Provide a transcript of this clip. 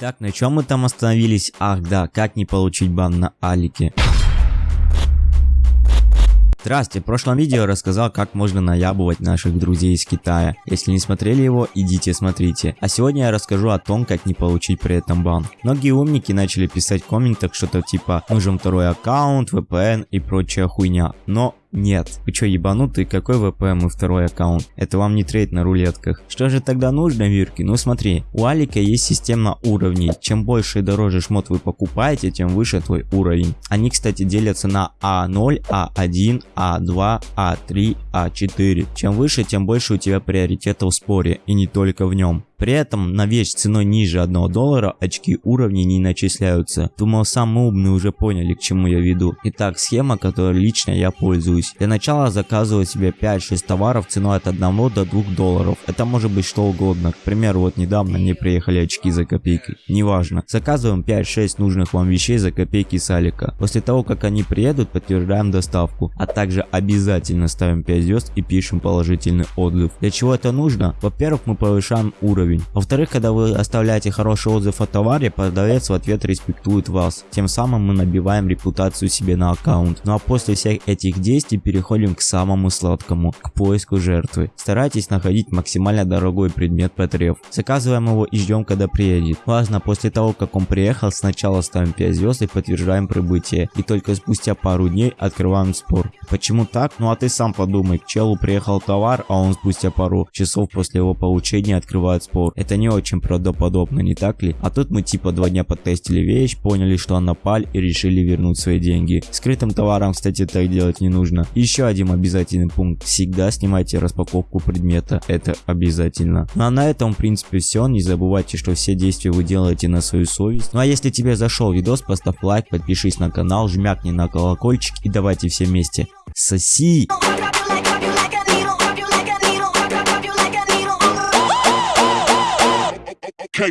Так, на чем мы там остановились? Ах да, как не получить бан на Алике. Здрасте, в прошлом видео рассказал, как можно наябывать наших друзей из Китая. Если не смотрели его, идите смотрите. А сегодня я расскажу о том, как не получить при этом бан. Многие умники начали писать в комментах что-то типа «нужен второй аккаунт, VPN и прочая хуйня». Но нет. Вы чё, ебанутый? Какой VPN и второй аккаунт? Это вам не трейд на рулетках. Что же тогда нужно, Вирки? Ну смотри, у Алика есть система уровней. Чем больше и дороже шмот вы покупаете, тем выше твой уровень. Они, кстати, делятся на А0, А1, А2, А3, А4. Чем выше, тем больше у тебя приоритета в споре, и не только в нем. При этом на вещь ценой ниже 1 доллара очки уровней не начисляются. Думал, самые умные уже поняли, к чему я веду. Итак, схема, которой лично я пользуюсь. Для начала заказываю себе 5-6 товаров ценой от 1 до 2 долларов. Это может быть что угодно. К примеру, вот недавно мне приехали очки за копейки. Неважно. Заказываем 5-6 нужных вам вещей за копейки с Алика. После того, как они приедут, подтверждаем доставку. А также обязательно ставим 5 звезд и пишем положительный отзыв. Для чего это нужно? Во-первых, мы повышаем уровень уровень. Во-вторых, когда вы оставляете хороший отзыв о товаре, продавец в ответ респектует вас. Тем самым мы набиваем репутацию себе на аккаунт. Ну а после всех этих действий переходим к самому сладкому, к поиску жертвы. Старайтесь находить максимально дорогой предмет потреб. Заказываем его и ждем когда приедет. Важно, после того как он приехал, сначала ставим 5 звезд и подтверждаем прибытие. И только спустя пару дней открываем спор. Почему так? Ну а ты сам подумай, к челу приехал товар, а он спустя пару часов после его получения открывает спор спор. Это не очень правдоподобно, не так ли? А тут мы типа два дня потестили вещь, поняли, что она паль и решили вернуть свои деньги. Скрытым товаром, кстати, так делать не нужно. Еще один обязательный пункт. Всегда снимайте распаковку предмета. Это обязательно. Ну а на этом, в принципе, все. Не забывайте, что все действия вы делаете на свою совесть. Ну а если тебе зашел видос, поставь лайк, подпишись на канал, жмякни на колокольчик и давайте все вместе. Соси! Hey.